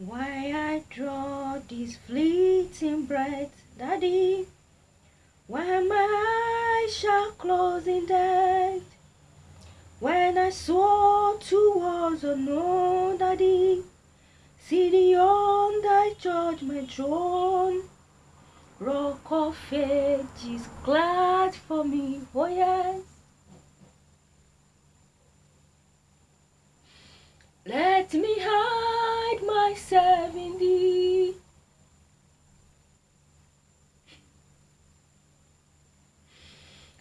Why I draw this fleeting breath, Daddy, when my eyes shall close in death, when I soar towards unknown, Daddy, sitting on thy judgment throne, rock of ages glad for me, oh yes. Let me hide myself in thee.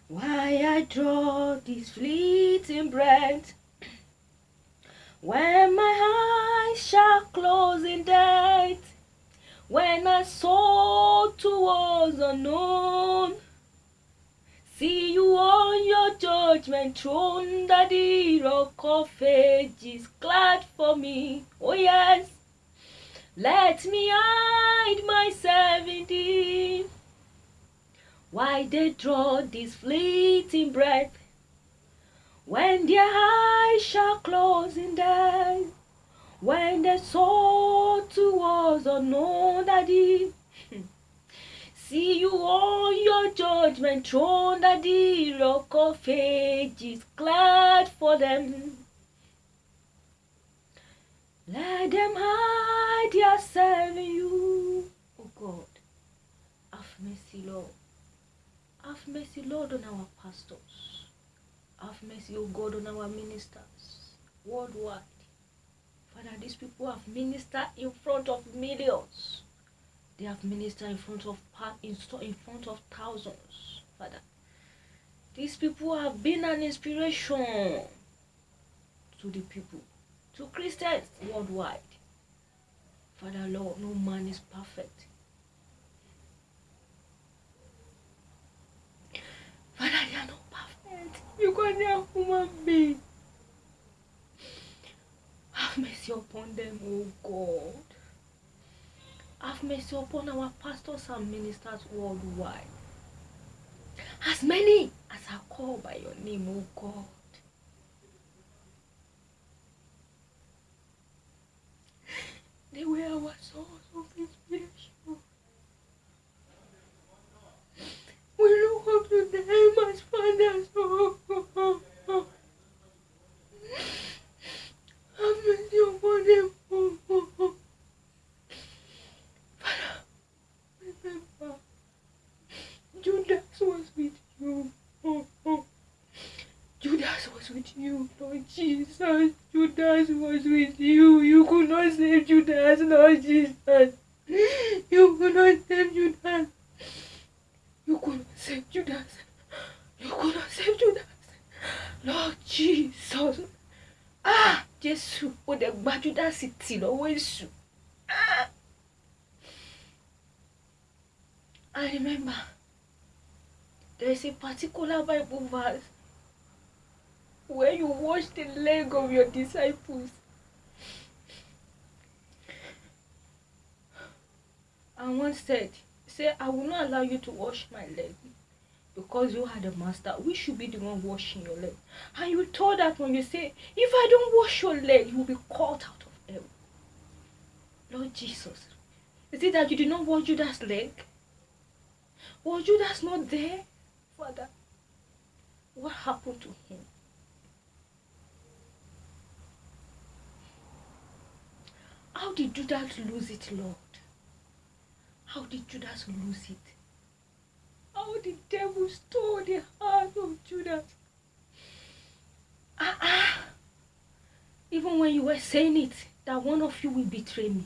Why I draw this fleeting breath, when my eyes shall close in death, when I soar towards unknown, see you on your judgment throne, Daddy, rock of ages, glad for me, oh yes. Let me hide myself in thee. Why they draw this fleeting breath, when their eyes shall close in death, when they soar towards unknown, Daddy. See you on your judgment throne, the rock of ages, glad for them. Let them hide yourself in you. Oh God, have mercy, Lord. Have mercy, Lord, on our pastors. Have mercy, oh God, on our ministers worldwide. Father, these people have ministered in front of millions. They have ministered in front of in front of thousands, Father. These people have been an inspiration to the people, to Christians worldwide. Father, Lord, no man is perfect. Father, they are not perfect. You can are human being. Have mercy upon them, oh God. Have mercy upon our pastors and ministers worldwide. As many as are called by your name, O God. You, Lord Jesus. Judas was with you. You could not save Judas, Lord Jesus. You could not save Judas. You could not save Judas. You could not save Judas. Lord Jesus. Ah, Jésù, ó dẹ̀ gba Judas tì lọ́wọ́ èṣù. Ah. I remember there is a particular Bible verse where you wash the leg of your disciples. And one said, Say, I will not allow you to wash my leg because you are the master. We should be the one washing your leg. And you told that when you say, If I don't wash your leg, you will be caught out of hell. Lord Jesus, is it that you did not wash Judas' leg? Was Judas not there, Father? What happened to him? How did Judas lose it, Lord? How did Judas lose it? How the devil stole the heart of Judas? Ah, ah. Even when you were saying it, that one of you will betray me,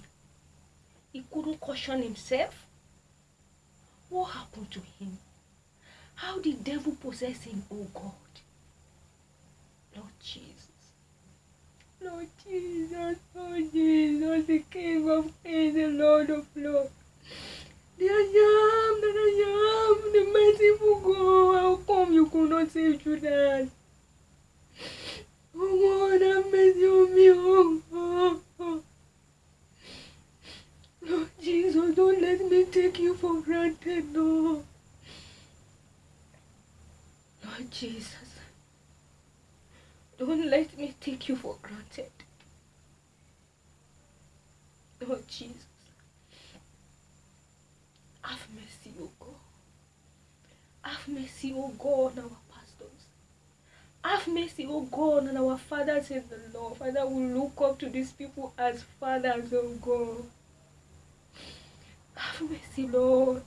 he couldn't caution himself. What happened to him? How did the devil possess him, oh God? Lord Jesus. los chinos pollinos se queman en el oro flor. De allá, de allá, de más se fugó, como yo conocí llorar. Have mercy, O God, on our pastors. Have mercy, O God, on our fathers in the Lord. Father, we look up to these people as fathers, O God. Have mercy, Lord.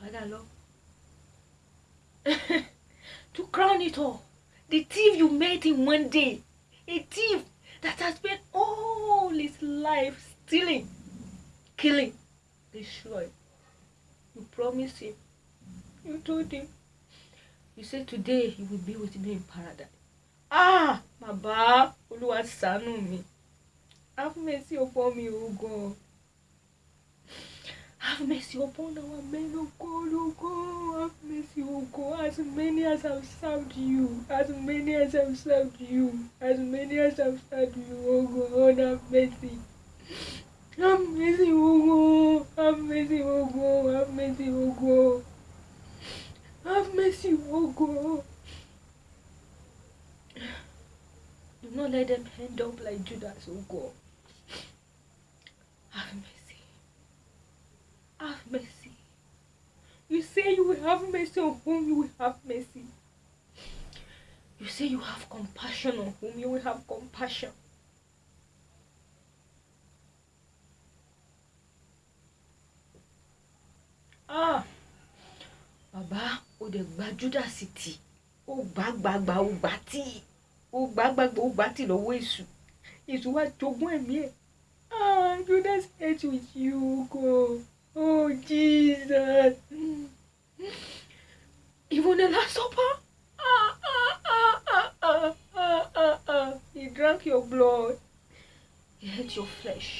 Father, Lord. to crown it all, the thief you made in one day, a thief that has spent all his life stealing, killing, destroying. You promised him. You told him. You said today he will be with me in paradise. Ah, Baba, Olúwa ṣàánú mi. Have mercy upon me, O God. Have mercy upon our men, O God, O God. Have mercy, O God. As many as have served you, as many as have served you, as many as have served you, O God, have mercy. Have mercy, O God. Have mercy, O God. Have mercy, God. Have mercy, O God. Do not let them end up like Judas, O God. Have mercy. Have mercy. You say you will have mercy on whom you will have mercy. You say you have compassion on whom you will have compassion. Bàbá o dẹ̀ gba Judas tì ó gbà gbàgbà ó gbà tì ó gbà gbàgbà ó gbà tì lọ́wọ́ èṣù èṣù wá jogún ẹ̀mí ẹ̀. Ah, Judas ate with you, God. Oh, Jesus. Even the Last Supper. Ah, ah, ah, ah, ah, ah, ah. He drank your blood. He ate your flesh.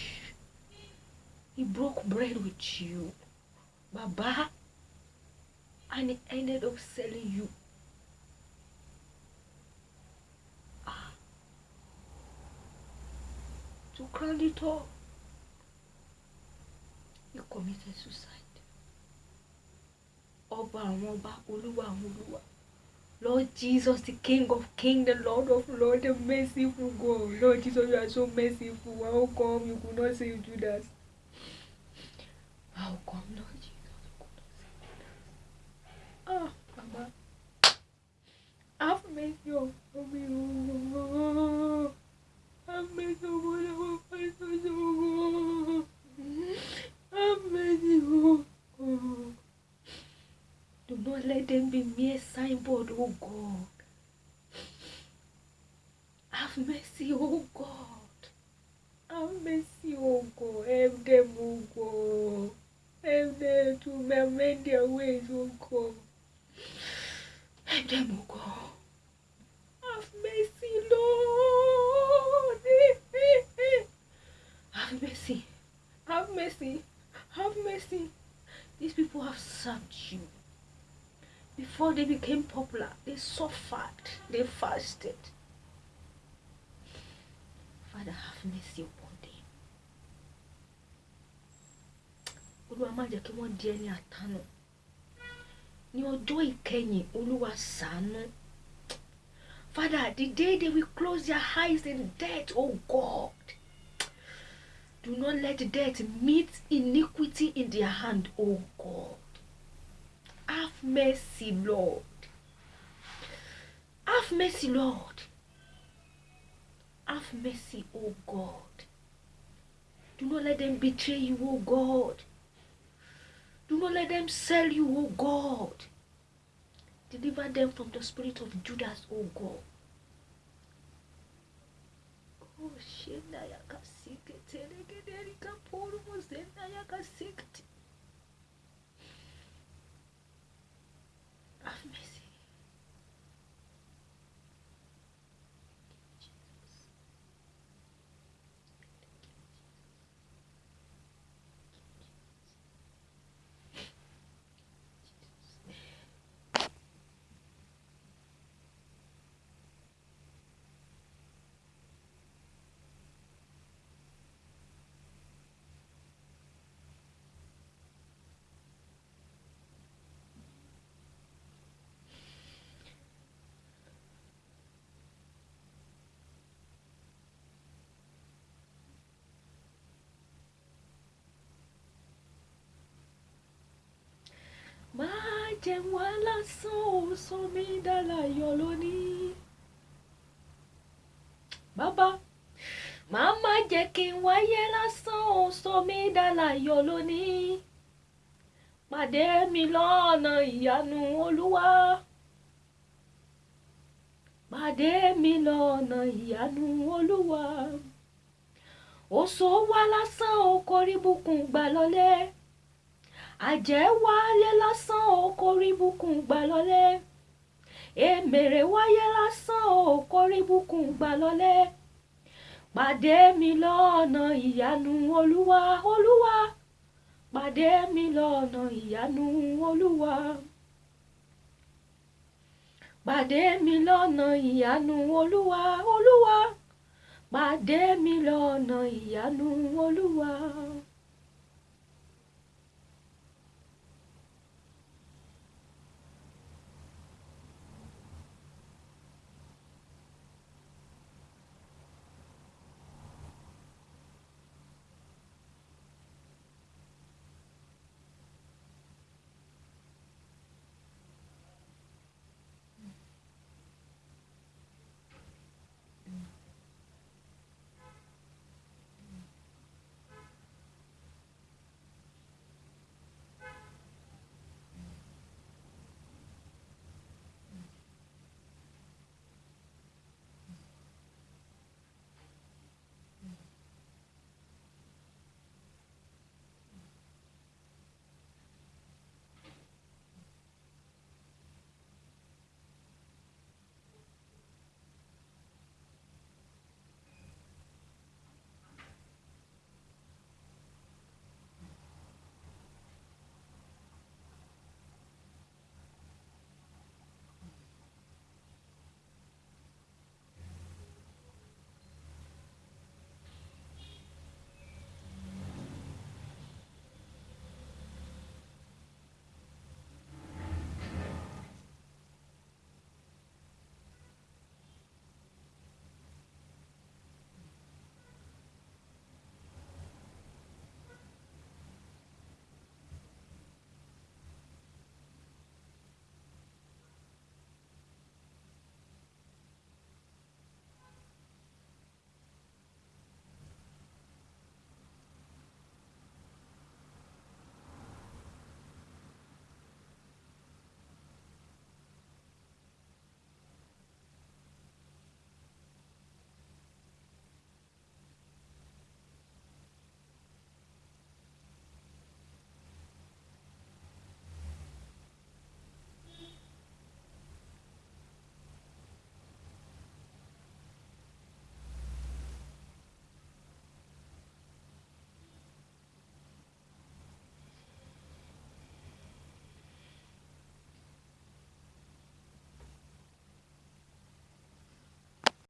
He broke bread with you. Baba. And he ended up selling you. Ah. To crown it all. He committed suicide. Ọba àwọn àwọn olúwa. Lord Jesus, the King of Kings, the Lord of Lords, the merciful God. Lord Jesus, you are so merciful. How come you could not save Judas? Mercy, oh God. Have mercy, oh God. Help them, oh God. Help them to amend their ways, oh God. Help them, oh God. Have mercy, Lord. Have mercy. Have mercy. Have mercy. These people have served you. Before they became popular, they suffered, they fasted. Father, have mercy upon them. Olúwa má jẹ́ kí wọ́n di ẹni àtànù. Ní ọjọ́ ìkẹyìn, Olúwa ṣàánú. Father, the day they will close their eyes in death, oh God. Do not let death meet iniquity in their hand, oh God. Have mercy, Lord. Have mercy, Lord. Have mercy, oh God. Do not let them betray you, oh God. Do not let them sell you, oh God. Deliver them from the spirit of Judas, oh God. Oh, shenda yakasikete, legederika poru mozenda yakasikete. Jẹ́ wá lásán ò sọ mí dálayọ̀ lónìí. bàbá màá má jẹ́ kí n wáyé lásán ò sọ mí dálayọ̀ lónìí. pàdé mi lọ́nà ìyanu olúwa. pàdé mi lọ́nà ìyanu olúwa. òṣò wá lásán ò kórí bùkún gbà lọ́lẹ́ àjẹ́ wáyé lásán ò kórí bùkún gbà lọ́lẹ́ èmèrè wáyé lásán ò kórí bùkún gbà lọ́lẹ́ pàdé mi lọ́nà ìyanu olúwa olúwa. Pàdé mi lọ́nà ìyanu olúwa. Pàdé mi lọ́nà ìyanu olúwa olúwa. Pàdé mi lọ́nà ìyanu olúwa.